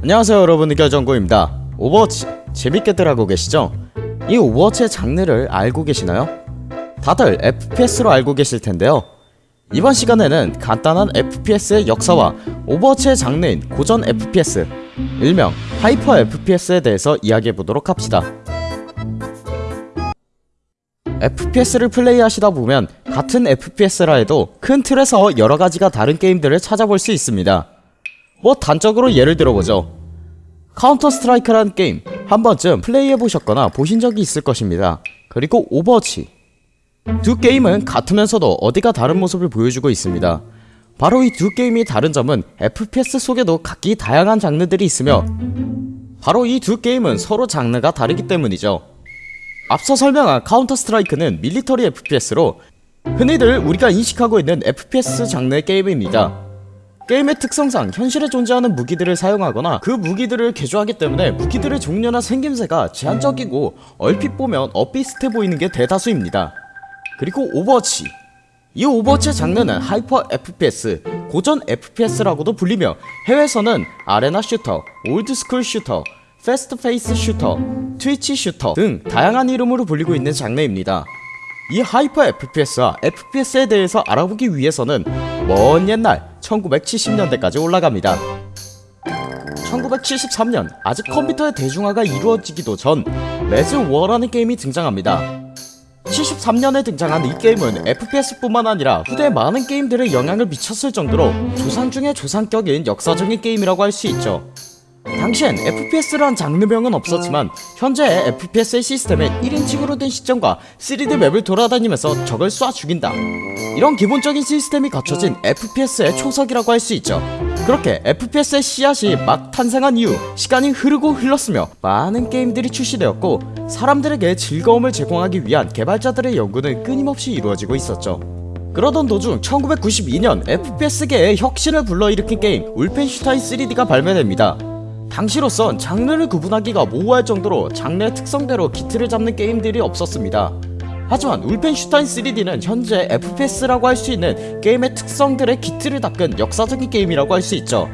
안녕하세요 여러분. 의결정구입니다. 오버워치 재밌게들 하고 계시죠? 이 오버워치의 장르를 알고 계시나요? 다들 FPS로 알고 계실 텐데요. 이번 시간에는 간단한 FPS의 역사와 오버워치의 장르인 고전 FPS 일명 hyper FPS에 대해서 이야기해보도록 합시다. FPS를 플레이하시다 보면 같은 FPS라 해도 큰 틀에서 여러가지가 다른 게임들을 찾아볼 수 있습니다 뭐 단적으로 예를 들어보죠. 카운터 스트라이크라는 게임 한 번쯤 플레이해보셨거나 보신 적이 있을 것입니다. 그리고 오버워치. 두 게임은 같으면서도 어디가 다른 모습을 보여주고 있습니다. 바로 이 두 게임이 다른 점은 FPS 속에도 각기 다양한 장르들이 있으며 바로 이 두 게임은 서로 장르가 다르기 때문이죠. 앞서 설명한 카운터 스트라이크는 military FPS로 흔히들 우리가 인식하고 있는 FPS 장르의 게임입니다 게임의 특성상 현실에 존재하는 무기들을 사용하거나 그 무기들을 개조하기 때문에 무기들의 종류나 생김새가 제한적이고 얼핏 보면 엇비슷해 보이는 게 대다수입니다. 그리고 오버워치. 이 오버워치의 장르는 hyper FPS, 고전 FPS라고도 불리며 해외에서는 arena shooter, old school shooter, fast paced shooter, twitch shooter 등 다양한 이름으로 불리고 있는 장르입니다. 이 hyper FPS와 FPS에 대해서 알아보기 위해서는 먼 옛날 1970년대까지 올라갑니다. 1973년 아직 컴퓨터의 대중화가 이루어지기도 전 레즈 워라는 게임이 등장합니다. 73년에 등장한 이 게임은 FPS뿐만 아니라 후대 많은 게임들에 영향을 미쳤을 정도로 조상 중의 조상격인 역사적인 게임이라고 할 수 있죠 당시엔 FPS란 장르명은 없었지만 현재의 FPS의 시스템은 1인칭으로 된 시점과 3D 맵을 돌아다니면서 적을 쏴 죽인다. 이런 기본적인 시스템이 갖춰진 FPS의 초석이라고 할 수 있죠. 그렇게 FPS의 씨앗이 막 탄생한 이후 시간이 흐르고 흘렀으며 많은 게임들이 출시되었고 사람들에게 즐거움을 제공하기 위한 개발자들의 연구는 끊임없이 이루어지고 있었죠. 그러던 도중 1992년 FPS계의 혁신을 불러일으킨 게임 울펜슈타인 3D가 발매됩니다 당시로선 장르를 구분하기가 모호할 정도로 장르의 특성대로 기틀을 잡는 게임들이 없었습니다. 하지만 울펜슈타인 3D는 현재 FPS라고 할 수 있는 게임의 특성들의 기틀을 닦은 역사적인 게임이라고 할 수 있죠.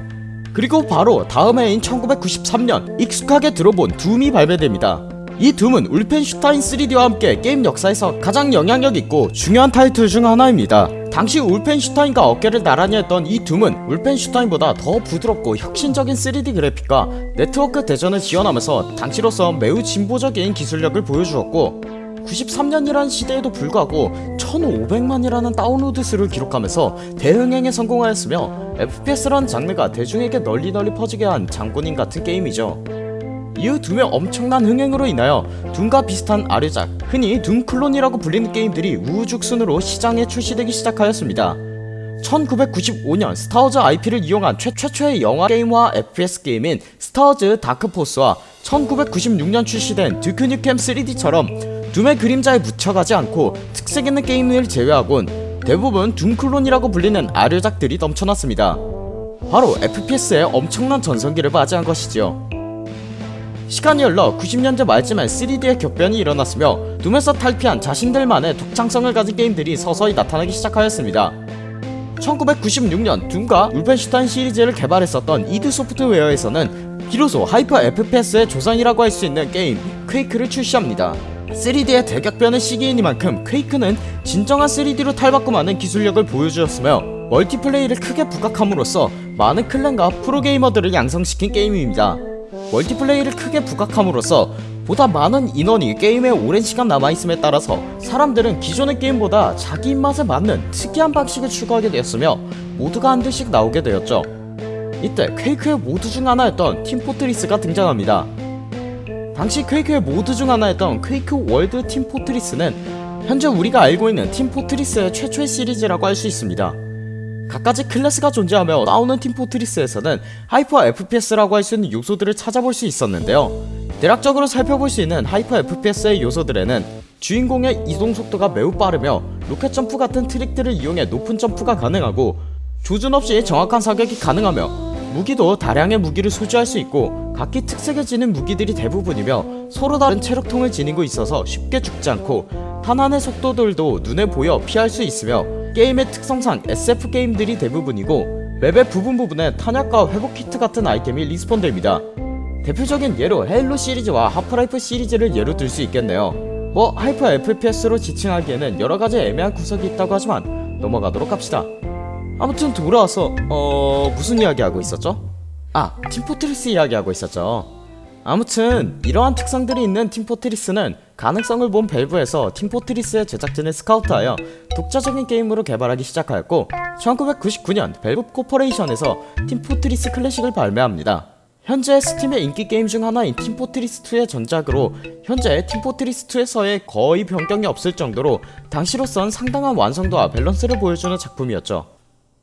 그리고 바로 다음 해인 1993년 익숙하게 들어본 둠이 발매됩니다. 이 둠은 울펜슈타인 3D와 함께 게임 역사에서 가장 영향력 있고 중요한 타이틀 중 하나입니다 당시 울펜슈타인과 어깨를 나란히 했던 이 둠은 울펜슈타인보다 더 부드럽고 혁신적인 3D 그래픽과 네트워크 대전을 지원하면서 당시로서 매우 진보적인 기술력을 보여주었고 93년이라는 시대에도 불구하고 1500만이라는 다운로드 수를 기록하면서 대흥행에 성공하였으며 FPS라는 장르가 대중에게 널리 널리 퍼지게 한 장본인 같은 게임이죠 이후 둠의 엄청난 흥행으로 인하여 둠과 비슷한 아류작 흔히 둠 클론이라고 불리는 게임들이 우후죽순으로 시장에 출시되기 시작하였습니다. 1995년 스타워즈 IP를 이용한 최, 최초의 영화 게임화 FPS 게임인 스타워즈 다크포스와 1996년 출시된 듀크 뉴켐 3D처럼 둠의 그림자에 묻혀가지 않고 특색있는 게임을 제외하곤 대부분 둠클론이라고 불리는 아류작들이 넘쳐났습니다. 바로 FPS의 엄청난 전성기를 맞이한 것이지요 시간이 흘러 90년대 말쯤에 3D의 격변이 일어났으며 둠에서 탈피한 자신들만의 독창성을 가진 게임들이 서서히 나타나기 시작하였습니다. 1996년 둠과 울펜슈타인 시리즈를 개발했었던 이드 소프트웨어에서는 비로소 하이퍼 FPS의 조상이라고 할 수 있는 게임 퀘이크를 출시합니다. 3D의 대격변의 시기이니만큼 퀘이크는 진정한 3D로 탈바꿈하는 기술력을 보여주었으며 멀티플레이를 크게 부각함으로써 많은 클랜과 프로게이머들을 양성시킨 게임입니다 멀티플레이를 크게 부각함으로써 보다 많은 인원이 게임에 오랜 시간 남아있음에 따라서 사람들은 기존의 게임보다 자기 입맛에 맞는 특이한 방식을 추구하게 되었으며 모드가 한둘씩 나오게 되었죠. 이때 퀘이크의 모드 중 하나였던 팀포트리스가 등장합니다. 당시 퀘이크의 모드 중 하나였던 퀘이크 월드 팀포트리스는 현재 우리가 알고 있는 팀포트리스의 최초의 시리즈라고 할 수 있습니다 각가지 클래스가 존재하며 싸우는 팀 포트리스에서는 하이퍼 FPS라고 할 수 있는 요소들을 찾아볼 수 있었는데요. 대략적으로 살펴볼 수 있는 하이퍼 FPS의 요소들에는 주인공의 이동 속도가 매우 빠르며 로켓 점프 같은 트릭들을 이용해 높은 점프가 가능하고 조준 없이 정확한 사격이 가능하며 무기도 다량의 무기를 소지할 수 있고 각기 특색을 지닌 무기들이 대부분이며 서로 다른 체력통을 지니고 있어서 쉽게 죽지 않고 탄환의 속도들도 눈에 보여 피할 수 있으며 게임의 특성상 SF 게임들이 대부분이고 맵의 부분 부분에 탄약과 회복 키트 같은 아이템이 respawn됩니다. 대표적인 예로 헤일로 시리즈와 하프라이프 시리즈를 예로 들 수 있겠네요. 뭐 하이퍼 FPS로 지칭하기에는 여러가지 애매한 구석이 있다고 하지만 넘어가도록 합시다. 아무튼 돌아와서 어... 무슨 이야기하고 있었죠? 아 팀포트리스 이야기하고 있었죠. 아무튼 이러한 특성들이 있는 팀포트리스는 가능성을 본 밸브에서 팀포트리스의 제작진을 스카우트하여 독자적인 게임으로 개발하기 시작하였고 1999년 밸브 코퍼레이션에서 팀 포트리스 클래식을 발매합니다. 현재 스팀의 인기 게임 중 하나인 팀포트리스2의 전작으로 현재 팀포트리스2에서의 거의 변경이 없을 정도로 당시로선 상당한 완성도와 밸런스를 보여주는 작품이었죠.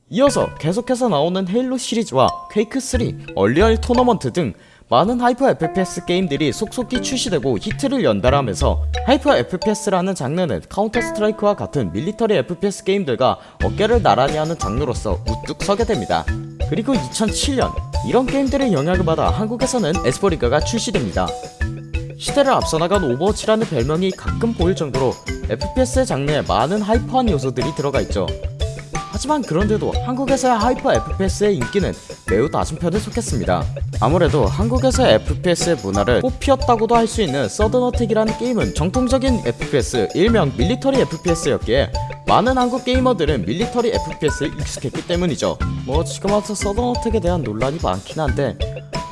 이어서 계속해서 나오는 헤일로 시리즈와 퀘이크3, 언리얼 토너먼트 등 많은 하이퍼 FPS 게임들이 속속히 출시되고 히트를 연발하면서 하이퍼 FPS라는 장르는 카운터 스트라이크와 같은 밀리터리 FPS 게임들과 어깨를 나란히 하는 장르로서 우뚝 서게 됩니다. 그리고 2007년 이런 게임들의 영향을 받아 한국에서는 에스포리그가 출시됩니다. 시대를 앞서 나간 오버워치라는 별명이 가끔 보일 정도로 FPS의 장르에 많은 하이퍼한 요소들이 들어가 있죠. 하지만 그런데도 한국에서의 하이퍼 FPS의 인기는 매우 낮은 편에 속했습니다. 아무래도 한국에서의 FPS의 문화를 꽃피웠다고도 할 수 있는 서든어택이라는 게임은 정통적인 FPS, 일명 밀리터리 FPS였기에 많은 한국 게이머들은 밀리터리 FPS에 익숙했기 때문이죠. 뭐 지금 와서 서든어택에 대한 논란이 많긴 한데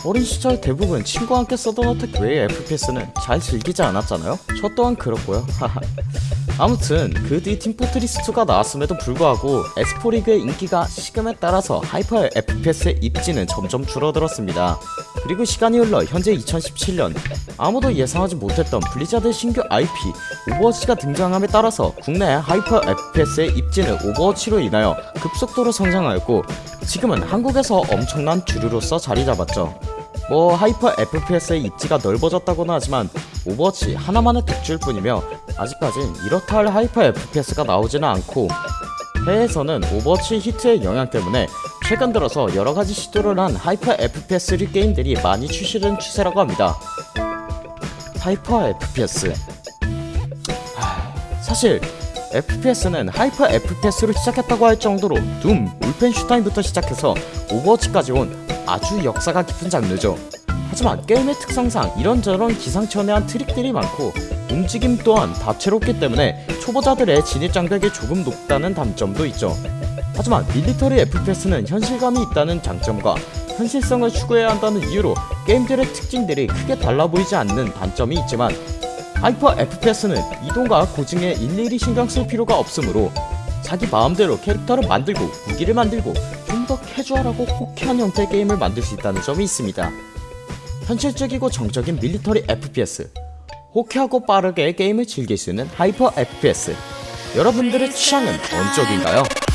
어린 시절 대부분 친구와 함께 서든어택 외의 FPS는 잘 즐기지 않았잖아요? 저 또한 그렇고요. 아무튼 그 뒤 팀포트리스2가 나왔음에도 불구하고 에스포 리그의 인기가 식음에 따라서 하이퍼 FPS의 입지는 점점 줄어들었습니다. 그리고 시간이 흘러 현재 2017년 아무도 예상하지 못했던 블리자드 신규 IP 오버워치가 등장함에 따라서 국내 하이퍼 FPS의 입지는 오버워치로 인하여 급속도로 성장하였고 지금은 한국에서 엄청난 주류로서 자리 잡았죠. 뭐 하이퍼 FPS의 입지가 넓어졌다고는 하지만 오버워치 하나만의 독주일 뿐이며 아직까진 이렇다 할 하이퍼 FPS가 나오지는 않고 해외에서는 오버워치 히트의 영향 때문에 최근 들어서 여러가지 시도를 한 하이퍼 FPS류 게임들이 많이 출시된 추세라고 합니다. 하이퍼 FPS 하... 사실 FPS는 하이퍼 FPS로 시작했다고 할 정도로 둠, 울펜슈타인부터 시작해서 오버워치까지 온 아주 역사가 깊은 장르죠. 하지만 게임의 특성상 이런저런 기상천외한 트릭들이 많고 움직임 또한 다채롭기 때문에 초보자들의 진입 장벽이 조금 높다는 단점도 있죠. 하지만 밀리터리 FPS는 현실감이 있다는 장점과 현실성을 추구해야 한다는 이유로 게임들의 특징들이 크게 달라 보이지 않는 단점이 있지만 하이퍼 FPS는 이동과 고증에 일일이 신경 쓸 필요가 없으므로 자기 마음대로 캐릭터를 만들고 무기를 만들고 좀 더 캐주얼하고 호쾌한 형태의 게임을 만들 수 있다는 점이 있습니다. 현실적이고 정적인 밀리터리 FPS 호쾌하고 빠르게 게임을 즐길 수 있는 하이퍼 FPS 여러분들의 취향은 어느 쪽인가요?